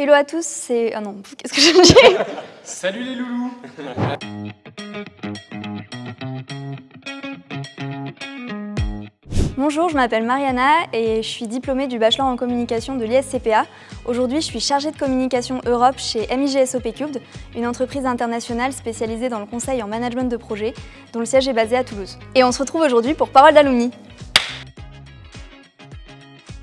Hello à tous, c'est... Ah non, qu'est-ce que je dis? Salut les loulous Bonjour, je m'appelle Mariana et je suis diplômée du bachelor en communication de l'ISCPA. Aujourd'hui, je suis chargée de communication Europe chez MIGSOP Cubed, une entreprise internationale spécialisée dans le conseil en management de projet, dont le siège est basé à Toulouse. Et on se retrouve aujourd'hui pour Parole d'Alumni.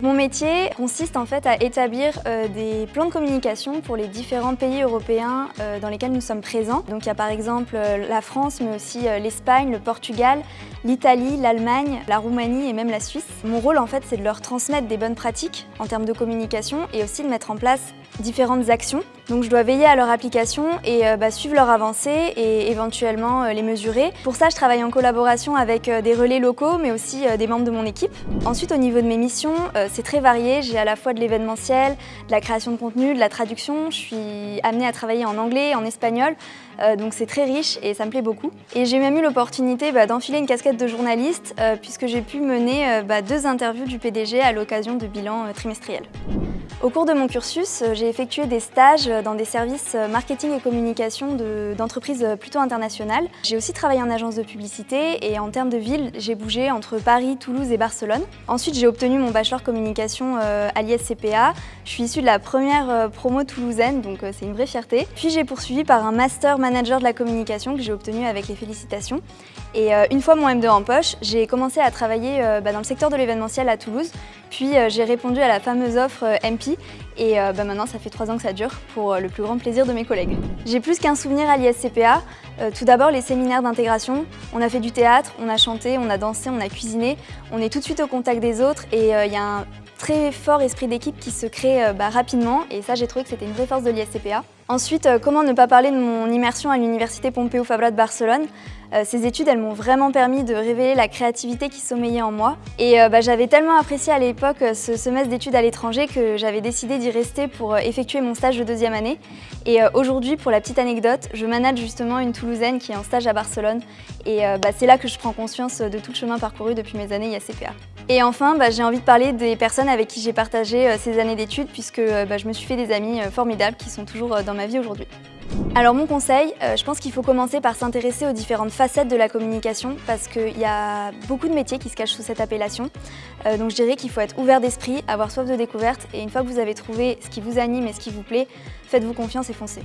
Mon métier consiste en fait à établir euh, des plans de communication pour les différents pays européens euh, dans lesquels nous sommes présents. Donc il y a par exemple euh, la France, mais aussi l'Espagne, le Portugal, l'Italie, l'Allemagne, la Roumanie et même la Suisse. Mon rôle en fait c'est de leur transmettre des bonnes pratiques en termes de communication et aussi de mettre en place différentes actions. Donc je dois veiller à leur application et bah, suivre leur avancée et éventuellement les mesurer. Pour ça je travaille en collaboration avec des relais locaux mais aussi des membres de mon équipe. Ensuite au niveau de mes missions, c'est très varié. J'ai à la fois de l'événementiel, de la création de contenu, de la traduction. Je suis amenée à travailler en anglais, en espagnol, euh, donc c'est très riche et ça me plaît beaucoup. Et j'ai même eu l'opportunité bah, d'enfiler une casquette de journaliste euh, puisque j'ai pu mener euh, bah, deux interviews du PDG à l'occasion de bilans trimestriels. Au cours de mon cursus, j'ai effectué des stages dans des services marketing et communication d'entreprises plutôt internationales. J'ai aussi travaillé en agence de publicité et en termes de ville, j'ai bougé entre Paris, Toulouse et Barcelone. Ensuite, j'ai obtenu mon bachelor communication à l'ISCPA. Je suis issue de la première promo toulousaine, donc c'est une vraie fierté. Puis j'ai poursuivi par un master manager de la communication que j'ai obtenu avec les félicitations. Et euh, une fois mon M2 en poche, j'ai commencé à travailler euh, bah, dans le secteur de l'événementiel à Toulouse. Puis euh, j'ai répondu à la fameuse offre MP et bah, maintenant ça fait trois ans que ça dure pour le plus grand plaisir de mes collègues. J'ai plus qu'un souvenir à l'ISCPA. tout d'abord les séminaires d'intégration. On a fait du théâtre, on a chanté, on a dansé, on a cuisiné. On est tout de suite au contact des autres et il y a un très fort esprit d'équipe qui se crée bah, rapidement et ça j'ai trouvé que c'était une vraie force de l'ISCPA. Ensuite, euh, comment ne pas parler de mon immersion à l'université Pompeu Fabra de Barcelone? Euh, Ces études, elles m'ont vraiment permis de révéler la créativité qui sommeillait en moi. Et euh, bah, j'avais tellement apprécié à l'époque ce semestre d'études à l'étranger que j'avais décidé d'y rester pour effectuer mon stage de deuxième année. Et aujourd'hui, pour la petite anecdote, je manage justement une Toulousaine qui est en stage à Barcelone. Et bah, c'est là que je prends conscience de tout le chemin parcouru depuis mes années IACPA. Et enfin, bah, j'ai envie de parler des personnes avec qui j'ai partagé ces années d'études puisque je me suis fait des amis formidables qui sont toujours dans ma vie aujourd'hui. Alors mon conseil, euh, je pense qu'il faut commencer par s'intéresser aux différentes facettes de la communication parce qu'il y a beaucoup de métiers qui se cachent sous cette appellation. Euh, donc je dirais qu'il faut être ouvert d'esprit, avoir soif de découverte et une fois que vous avez trouvé ce qui vous anime et ce qui vous plaît, faites-vous confiance et foncez.